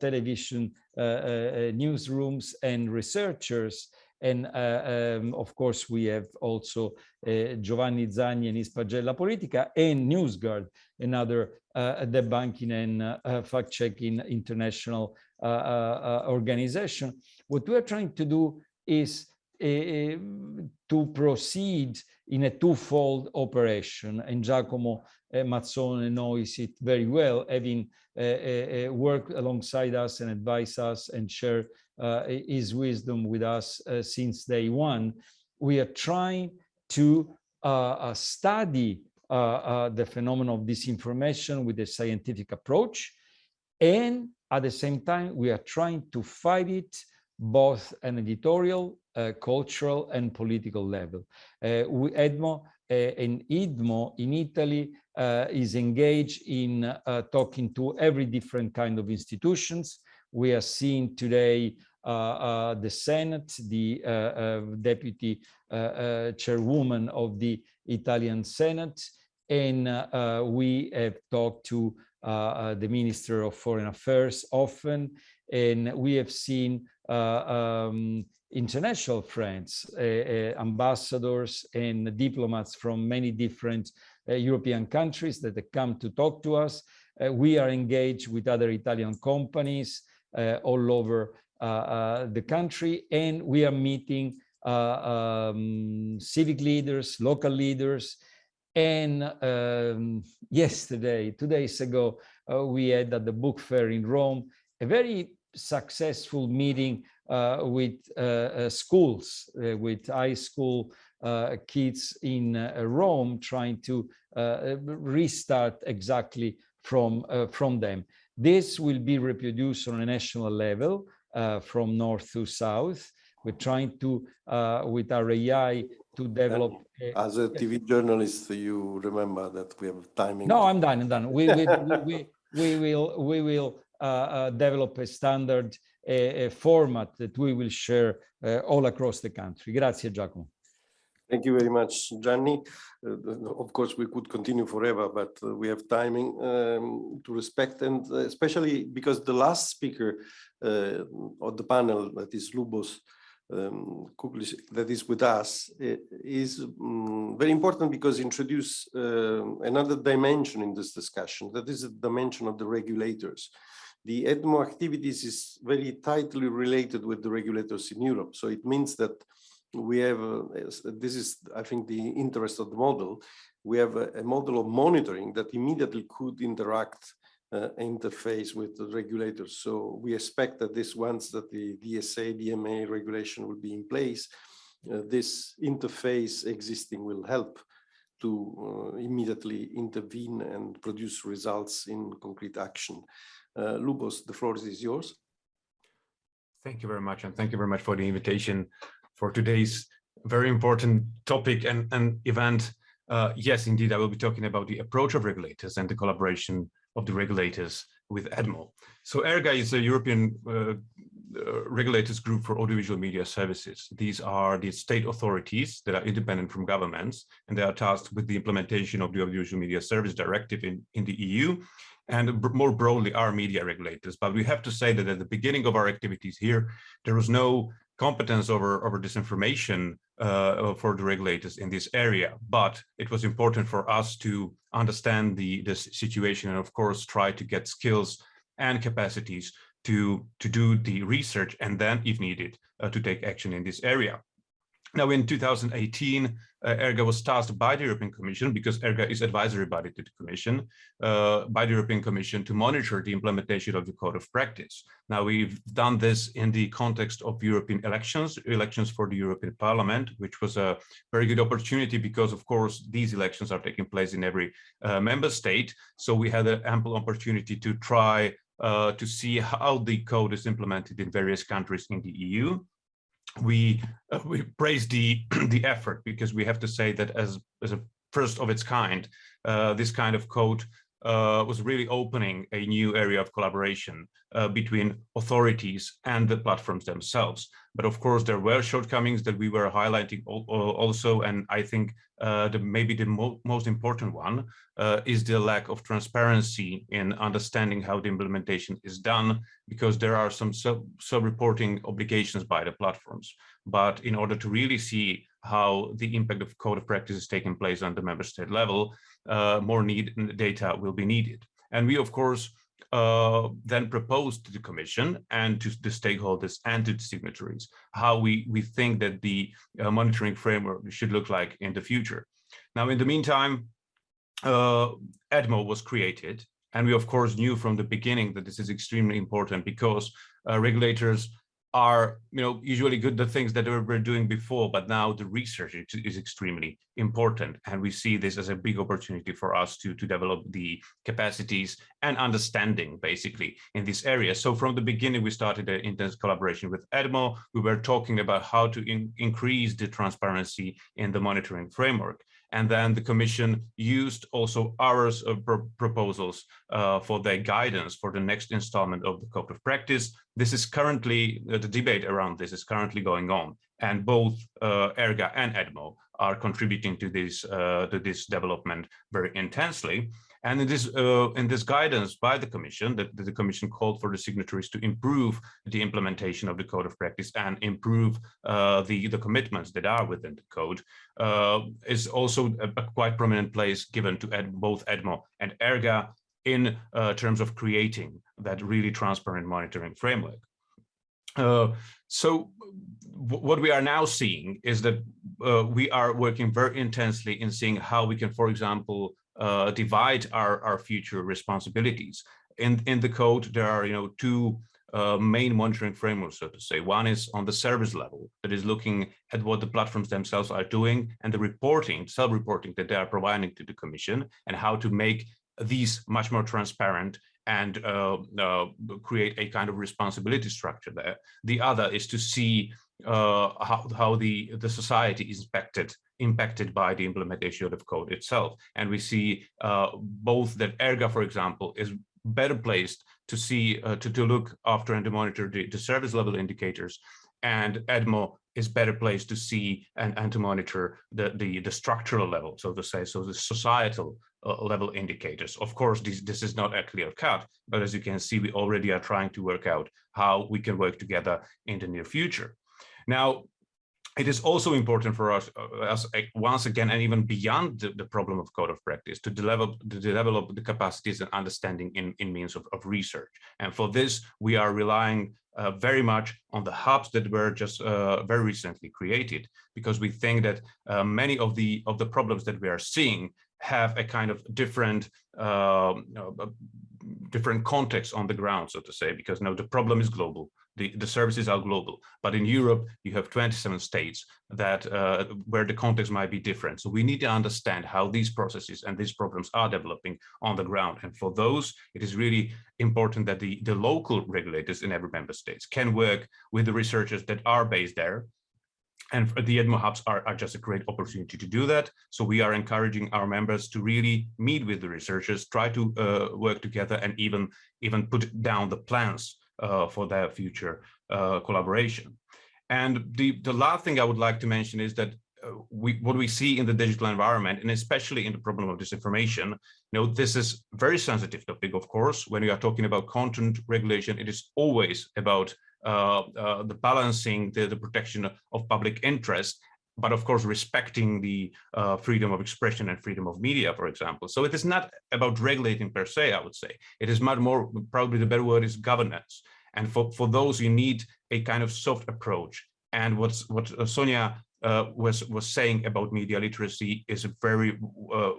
television newsrooms and researchers and uh, um, of course, we have also uh, Giovanni Zagni and his Pagella Politica and NewsGuard, another uh, debunking and uh, fact-checking international uh, uh, organization. What we are trying to do is Eh, eh, to proceed in a twofold operation, and Giacomo eh, Mazzone knows it very well, having worked alongside us and advised us and share uh, his wisdom with us uh, since day one. We are trying to uh, uh study uh, uh, the phenomenon of disinformation with a scientific approach. And at the same time, we are trying to fight it both an editorial, uh, cultural, and political level. Uh, we, EDMO uh, and IDMO in Italy is engaged in talking to every different kind of institutions, we are seeing today uh, uh, the Senate, the uh, deputy chairwoman of the Italian Senate, and we have talked to uh, the Minister of Foreign Affairs often, and we have seen um, international friends, uh, uh, ambassadors and diplomats from many different uh, European countries that have come to talk to us. we are engaged with other Italian companies all over the country, and we are meeting um, civic leaders, local leaders, and um, yesterday, two days ago, uh, we had at the book fair in Rome a very successful meeting uh, with uh, uh schools, uh, with high school uh, kids in Rome, trying to restart exactly from, from them. This will be reproduced on a national level from north to south. We're trying to, with our AI, to develop. As a TV journalist, you remember that we have timing. No, I'm done. I'm done. We we, we, we, we will we will develop a standard a, a, format that we will share uh, all across the country. Grazie, Giacomo. Thank you very much, Gianni. Uh, of course, we could continue forever, but uh, we have timing um, to respect, and uh, especially because the last speaker of the panel, that is Lubos, um, that is with us is um, very important because introduce uh, another dimension in this discussion that is the dimension of the regulators the EDMO activities is very tightly related with the regulators in Europe so it means that we have uh, this is I think the interest of the model we have a, a model of monitoring that immediately could interact uh, interface with the regulators. So we expect that this once that the DSA, DMA regulation will be in place, uh, this interface existing will help to uh, immediately intervene and produce results in concrete action. Uh, Lubos, the floor is yours. Thank you very much. And thank you very much for the invitation for today's very important topic and, and event. Uh, yes, indeed, I will be talking about the approach of regulators and the collaboration of the regulators with EDMO. So ERGA is a European uh, uh, regulators group for audiovisual media services. These are the state authorities that are independent from governments, and they are tasked with the implementation of the Audiovisual Media Service Directive in, in the EU, and more broadly, our media regulators. But we have to say that at the beginning of our activities here, there was no competence over, over this information uh, for the regulators in this area. But it was important for us to understand the, the situation and of course try to get skills and capacities to, to do the research and then if needed uh, to take action in this area. Now, in 2018, uh, ERGA was tasked by the European Commission, because ERGA is advisory body to the Commission, uh, by the European Commission to monitor the implementation of the Code of Practice. Now, we've done this in the context of European elections, elections for the European Parliament, which was a very good opportunity because, of course, these elections are taking place in every uh, member state. So we had an ample opportunity to try uh, to see how the code is implemented in various countries in the EU we uh, we praise the <clears throat> the effort because we have to say that as as a first of its kind, uh, this kind of code uh, was really opening a new area of collaboration uh, between authorities and the platforms themselves. But of course, there were shortcomings that we were highlighting also, and I think uh, the, maybe the mo most important one uh, is the lack of transparency in understanding how the implementation is done, because there are some sub-reporting sub obligations by the platforms. But in order to really see how the impact of code of practice is taking place on the member state level, uh, more need data will be needed. And we, of course, uh, then proposed to the commission and to the stakeholders and to the signatories how we, we think that the uh, monitoring framework should look like in the future. Now, in the meantime, uh, EDMO was created, and we, of course, knew from the beginning that this is extremely important because uh, regulators are you know usually good the things that we were doing before but now the research is extremely important. And we see this as a big opportunity for us to to develop the capacities and understanding basically in this area. So from the beginning we started an intense collaboration with edmo. We were talking about how to in, increase the transparency in the monitoring framework and then the commission used also ours of proposals uh, for their guidance for the next installment of the code of practice. This is currently, uh, the debate around this is currently going on and both uh, ERGA and EDMO are contributing to this, uh, to this development very intensely. And in this uh, in this guidance by the Commission, that the, Commission called for the signatories to improve the implementation of the code of practice and improve uh, the the commitments that are within the code, uh, is also a, a, quite prominent place given to ed, both EDMO and ERGA in uh, terms of creating that really transparent monitoring framework. Uh, so what we are now seeing is that uh, we are working very intensely in seeing how we can, for example, uh, divide our, our future responsibilities. In, in the code, there are you know two uh, main monitoring frameworks, so to say. One is on the service level, that is looking at what the platforms themselves are doing and the reporting, self-reporting that they are providing to the Commission and how to make these much more transparent and uh, uh, create a kind of responsibility structure there. The other is to see uh, how, how the, the society is impacted impacted by the implementation of code itself. And we see uh, both that ERGA, for example, is better placed to see, uh, to, to look after and to monitor the, the service level indicators and EDMO is better placed to see and, and to monitor the, the, the structural level, so to say, so the societal uh, level indicators. Of course, this, this is not a clear cut, but as you can see, we already are trying to work out how we can work together in the near future. Now, it is also important for us, uh, as uh, once again, and even beyond the, the, problem of code of practice, to develop to develop the capacities and understanding in, in means of, of research. And for this, we are relying uh, very much on the hubs that were just uh, very recently created, because we think that uh, many of the of the problems that we are seeing have a kind of different um, uh, different context on the ground, so to say, because now the problem is global the, the services are global. But in Europe, you have 27 states that uh, where the context might be different. So we need to understand how these processes and these problems are developing on the ground. And for those, it is really important that the, the local regulators in every member states can work with the researchers that are based there and the EDMO hubs are, are, just a great opportunity to do that. So we are encouraging our members to really meet with the researchers, try to uh, work together and even, even put down the plans for their future uh, collaboration. And the, the last thing I would like to mention is that uh, we, what we see in the digital environment, and especially in the problem of disinformation, you know, this is very sensitive topic, of course, when we are talking about content regulation, it is always about uh, uh, the balancing the, the protection of public interest but of course respecting the uh, freedom of expression and freedom of media, for example. So it is not about regulating per se, I would say. It is much more, probably the better word is governance. And for, for those, you need a kind of soft approach. And what's, what uh, Sonia uh, was, was saying about media literacy is a very, uh,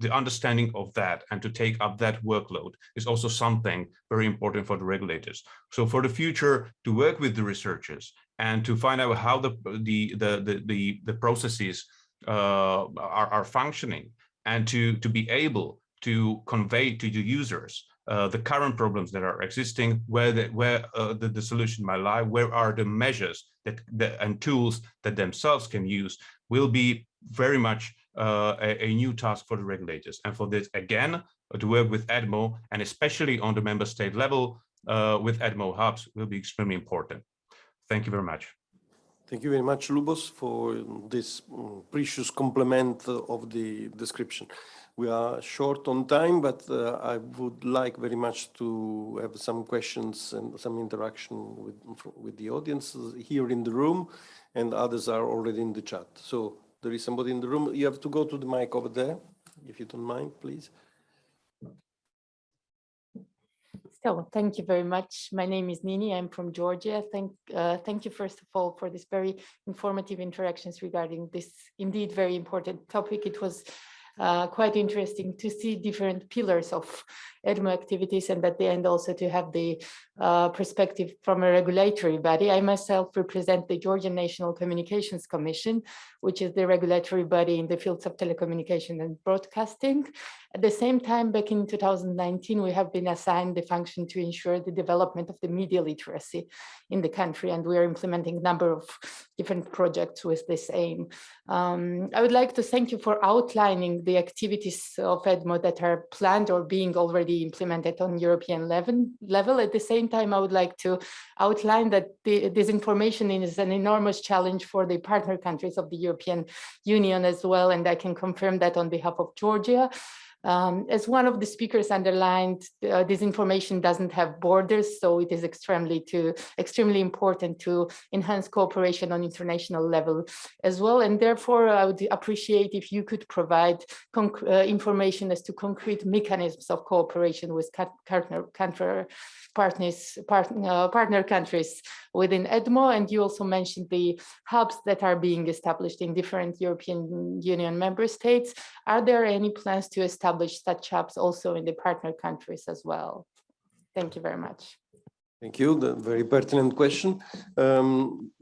the understanding of that and to take up that workload is also something very important for the regulators. So for the future, to work with the researchers and to find out how the the the the the, the processes uh, are, are functioning and to to be able to convey to the users uh, the current problems that are existing, where the, where uh, the, the solution might lie, where are the measures that, that and tools that themselves can use, will be very much uh, a, a, new task for the regulators. And for this, again, to work with EDMO and especially on the member state level uh, with EDMO hubs will be extremely important. Thank you very much. Thank you very much, Lubos, for this mm, precious complement of the description. We are short on time, but uh, I would like very much to have some questions and some interaction with, with the audience here in the room, and others are already in the chat. So there is somebody in the room. You have to go to the mic over there, if you don't mind, please. So thank you very much. My name is Nini. I'm from Georgia. Thank, uh, thank you, first of all, for this very informative interactions regarding this indeed very important topic. It was uh, quite interesting to see different pillars of EDMO activities and at the end also to have the uh, perspective from a regulatory body. I myself represent the Georgian National Communications Commission, which is the regulatory body in the fields of telecommunication and broadcasting. At the same time, back in 2019, we have been assigned the function to ensure the development of the media literacy in the country, and we are implementing a number of different projects with this aim. Um, I would like to thank you for outlining the activities of EDMO that are planned or being already implemented on European level. level. At the same time, I would like to outline that the, this information is an enormous challenge for the partner countries of the European Union as well, and I can confirm that on behalf of Georgia. Um, as one of the speakers underlined, uh, this information doesn't have borders, so it is extremely to extremely important to enhance cooperation on international level as well. And therefore, I would appreciate if you could provide uh, information as to concrete mechanisms of cooperation with partner, partner partners, part, uh, partner countries within EDMO. And you also mentioned the hubs that are being established in different European Union member states. Are there any plans to establish such hubs also in the partner countries as well? Thank you very much. Thank you. The very pertinent question. Um,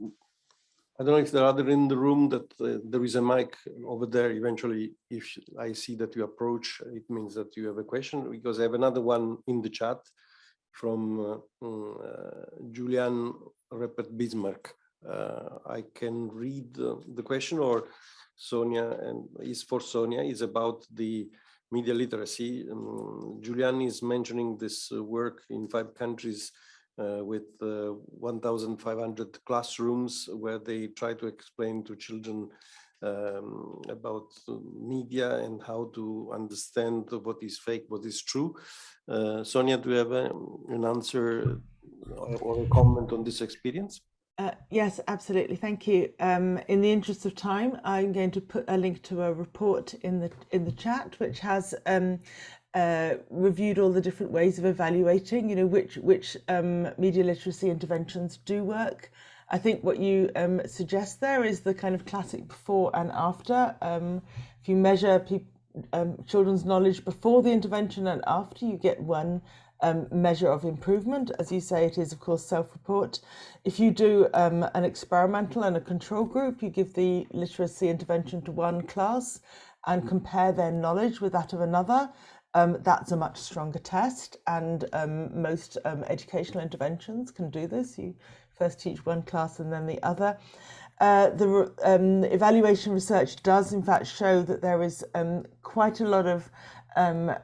I don't know if there are other in the room that uh, there is a mic over there. Eventually, if I see that you approach, it means that you have a question because I have another one in the chat from uh, mm, uh, Julian Repet Bismarck. Uh, I can read the question or Sonia and is for Sonia is about the media literacy. Um, Julian is mentioning this work in five countries uh, with uh, 1,500 classrooms where they try to explain to children um, about media and how to understand what is fake, what is true. Uh, Sonia, do you have a, an answer or, a comment on this experience? Uh, yes, absolutely. Thank you. Um, in the interest of time, I'm going to put a link to a report in the in the chat, which has um, uh, reviewed all the different ways of evaluating, you know, which which um, media literacy interventions do work. I think what you um, suggest there is the kind of classic before and after. Um, if you measure um, children's knowledge before the intervention and after, you get one um, measure of improvement. As you say, it is, of course, self-report. If you do um, an experimental and a control group, you give the literacy intervention to one class and compare their knowledge with that of another. Um, that's a much stronger test and um, most um, educational interventions can do this. You first teach one class and then the other. Uh, the um, evaluation research does in fact show that there is um, quite a lot of um,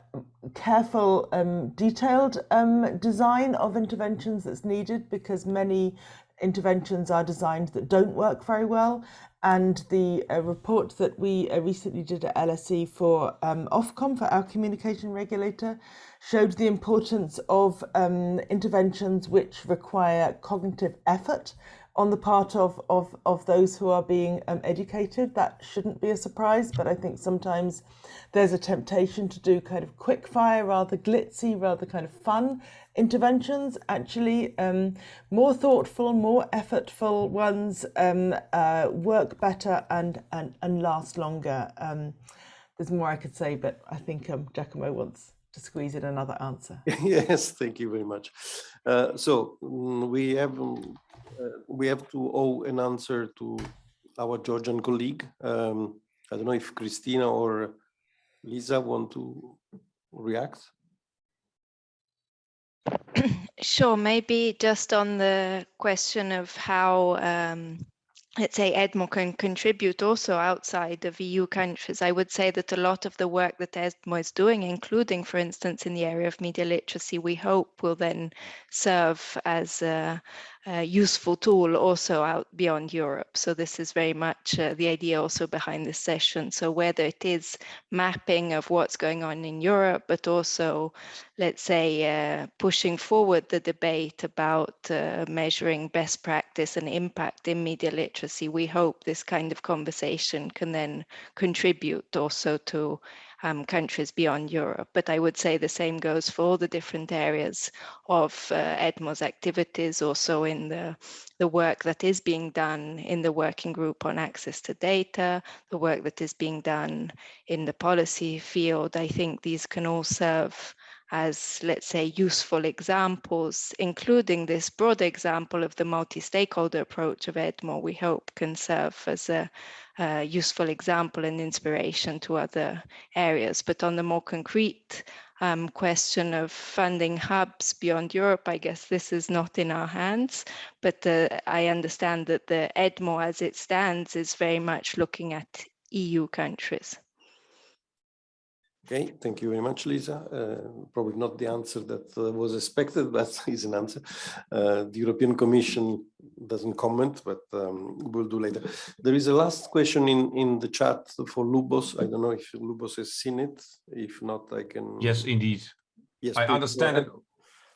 careful, um, detailed um, design of interventions that's needed because many interventions are designed that don't work very well. And the uh, report that we uh, recently did at LSE for um, Ofcom, for our communication regulator, showed the importance of um, interventions which require cognitive effort on the part of, of, of those who are being um, educated. That shouldn't be a surprise, but I think sometimes there's a temptation to do kind of quick fire, rather glitzy, rather kind of fun interventions. Actually, um, more thoughtful, more effortful ones um, uh, work better and, and, and last longer. Um, there's more I could say, but I think um, Giacomo wants to squeeze in another answer. <laughs> yes, thank you very much. Uh, so mm, we have um, we have to owe an answer to our Georgian colleague. Um, I don't know if Krisztina or Lisa want to react. <clears throat> Sure, maybe just on the question of how um, let's say EDMO can contribute also outside of EU countries. I would say that a lot of the work that EDMO is doing, including, for instance, in the area of media literacy, we hope will then serve as a, useful tool also out beyond Europe. So this is very much uh, the idea also behind this session. So whether it is mapping of what's going on in Europe, but also, let's say, uh, pushing forward the debate about uh, measuring best practice and impact in media literacy, we hope this kind of conversation can then contribute also to um, countries beyond Europe. But I would say the same goes for all the different areas of uh, EDMO's activities, also in the, the work that is being done in the working group on access to data, the work that is being done in the policy field. I think these can all serve as, let's say, useful examples, including this broad example of the multi-stakeholder approach of EDMO, we hope can serve as a, a, useful example and inspiration to other areas. But on the more concrete um, question of funding hubs beyond Europe, I guess this is not in our hands, but uh, I understand that the EDMO as it stands is very much looking at EU countries. Okay, thank you very much, Lisa. Uh, probably not the answer that uh, was expected, <laughs> but is an answer. Uh, the European Commission doesn't comment, but um, we'll do later. There is a last question in, in the chat for Lubos. I don't know if Lubos has seen it. If not, I can. Yes, indeed. Yes, I understand it.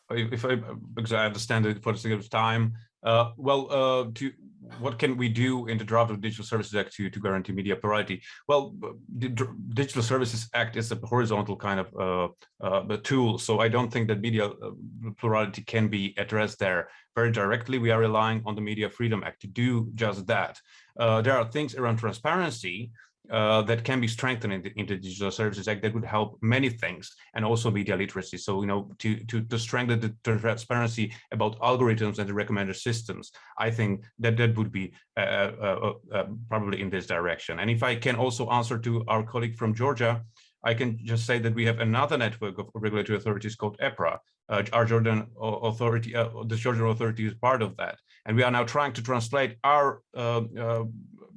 If I, because I understand it for the sake of time. Uh, well, uh, to what can we do in the draft of Digital Services Act to, to guarantee media plurality? Well, the Dr- Digital Services Act is a horizontal kind of uh, uh, tool, so I don't think that media uh, plurality can be addressed there very directly. We are relying on the Media Freedom Act to do just that. Uh, there are things around transparency uh, that can be strengthened in the, in the Digital Services Act that would help many things and also media literacy. So, you know, to, to, to strengthen the transparency about algorithms and the recommender systems, I think that that would be uh, uh, uh, probably in this direction. And if I can also answer to our colleague from Georgia, I can just say that we have another network of regulatory authorities called EPRA. Uh, our Jordan authority, uh, the Georgian authority is part of that. And we are now trying to translate our uh, uh,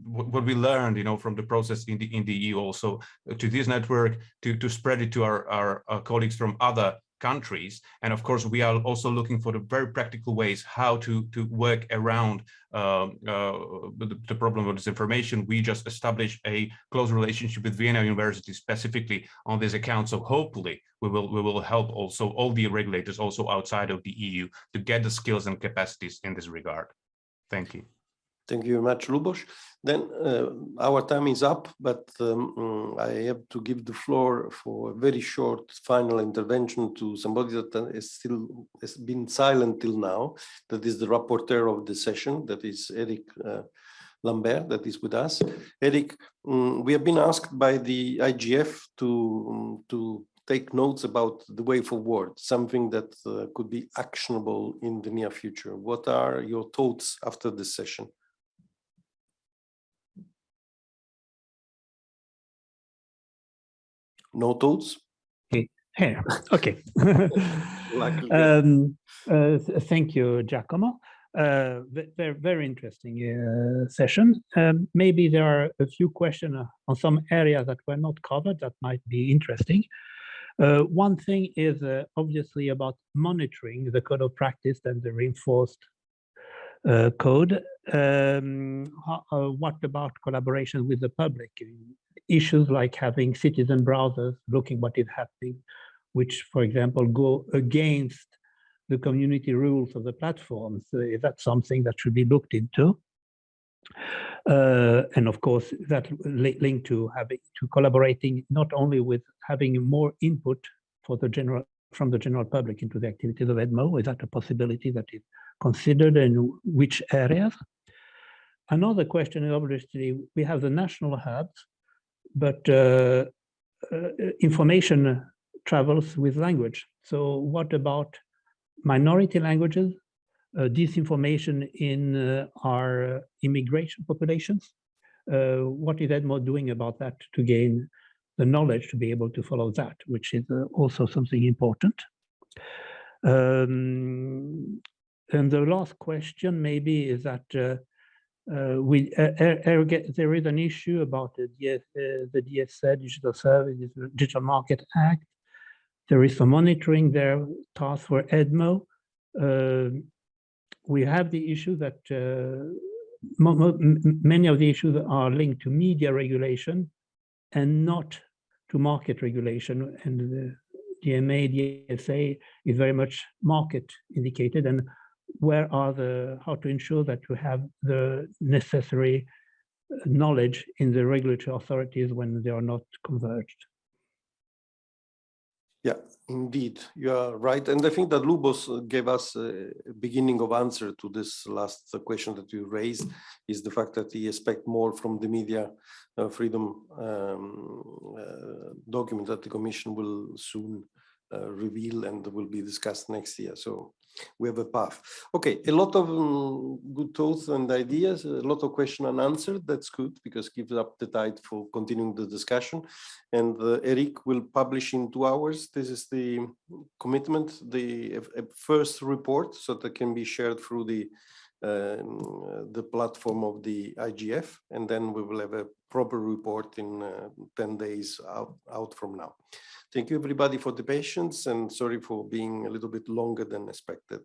what we learned, you know, from the process in the in the EU also uh, to this network to to spread it to our, our our colleagues from other countries. And of course, we are also looking for the very practical ways how to to work around um, uh, the, the problem of disinformation. We just established a close relationship with Vienna University specifically on this account. So hopefully we will we will help also all the regulators also outside of the EU to get the skills and capacities in this regard. Thank you. Thank you very much, Lubos. Then uh, our time is up, but um, mm, I have to give the floor for a very short final intervention to somebody that uh, still has been silent till now. That is the rapporteur of the session. That is Eric uh, Lambert. That is with us. Eric, mm, we have been asked by the IGF to um, to take notes about the way forward, something that uh, could be actionable in the near future. What are your thoughts after this session? No thoughts? Here, okay. <laughs> Um, uh, th- thank you, Giacomo. Uh, very, very interesting uh, session. Um, maybe there are a few questions uh, on some areas that were not covered that might be interesting. Uh, one thing is uh, obviously about monitoring the code of practice and the reinforced uh, code. Um, ho- uh, what about collaboration with the public? Issues like having citizen browsers looking what is happening, which, for example, go against the community rules of the platforms. Uh, Is that something that should be looked into? Uh, and of course, that li- linked to having to collaborating not only with having more input for the general from the general public into the activities of EDMO. Is that a possibility that is considered and which areas? Another question is obviously we have the national hubs, but uh, uh, information travels with language. So what about minority languages, uh, disinformation in uh, our immigration populations? Uh, what is EDMO doing about that to gain the knowledge to be able to follow that, which is uh, also something important. Um, and the last question maybe is that uh, we uh, er- er- there is an issue about the, DS, uh, the DSA, Digital Services, Digital Market Act. There is some monitoring there, task for EDMO. Um, we have the issue that uh, many of the issues are linked to media regulation and not to market regulation. And the DMA, DSA is very much market indicated. And where are the, how to ensure that you have the necessary knowledge in the regulatory authorities when they are not converged. Yeah, indeed, you are right. And I think that Lubos gave us a beginning of answer to this last question that you raised, is the fact that he expect more from the media uh, freedom um, uh, document that the Commission will soon uh, reveal and will be discussed next year. So we have a path. Okay, a lot of um, good thoughts and ideas, a lot of question unanswered. That's good because gives up the tide for continuing the discussion. And uh, Eric will publish in two hours. This is the commitment, the uh, first report, so that can be shared through the the platform of the IGF, and then we will have a proper report in uh, 10 days out, out from now. Thank you everybody for the patience and sorry for being a little bit longer than expected.